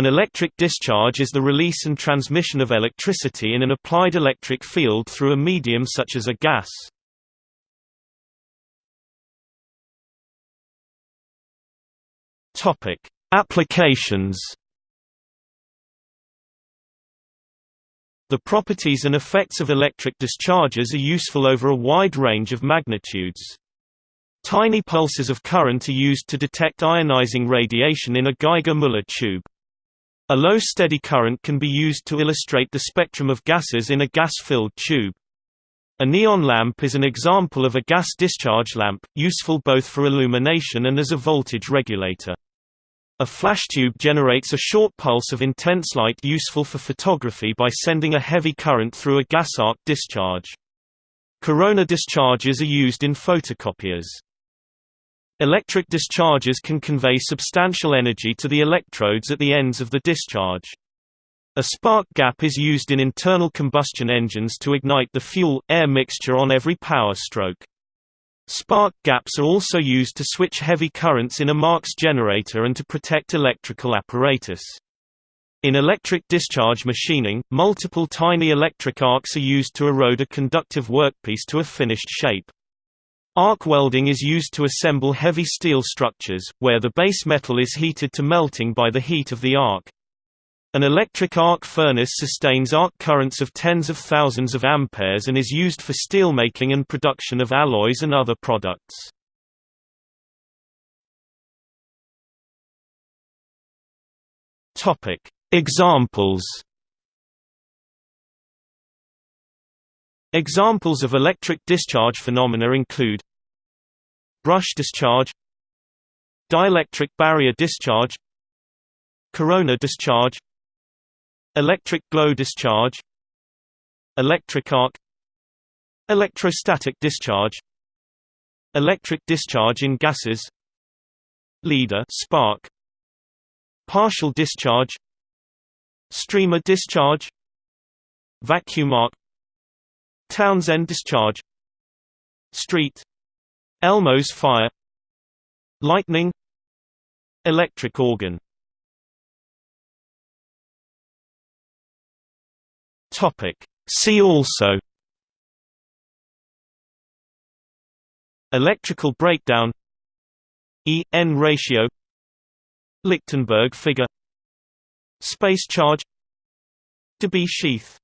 An electric discharge is the release and transmission of electricity in an applied electric field through a medium such as a gas. Topic: Applications. The properties and effects of electric discharges are useful over a wide range of magnitudes. Tiny pulses of current are used to detect ionizing radiation in a Geiger-Müller tube. A low steady current can be used to illustrate the spectrum of gases in a gas-filled tube. A neon lamp is an example of a gas discharge lamp, useful both for illumination and as a voltage regulator. A flash tube generates a short pulse of intense light useful for photography by sending a heavy current through a gas arc discharge. Corona discharges are used in photocopiers. Electric discharges can convey substantial energy to the electrodes at the ends of the discharge. A spark gap is used in internal combustion engines to ignite the fuel-air mixture on every power stroke. Spark gaps are also used to switch heavy currents in a Marx generator and to protect electrical apparatus. In electric discharge machining, multiple tiny electric arcs are used to erode a conductive workpiece to a finished shape. Arc welding is used to assemble heavy steel structures, where the base metal is heated to melting by the heat of the arc. An electric arc furnace sustains arc currents of tens of thousands of amperes and is used for steelmaking and production of alloys and other products. Topic: Examples. Examples of electric discharge phenomena include brush discharge, dielectric barrier discharge, corona discharge, Electric glow discharge Electric arc Electrostatic discharge Electric discharge in gases Leader spark Partial discharge Streamer discharge Vacuum arc Townsend discharge Street Elmo's fire. Lightning. Electric organ. Topic. See also. Electrical breakdown. E-N ratio. Lichtenberg figure. Space charge. Debye sheath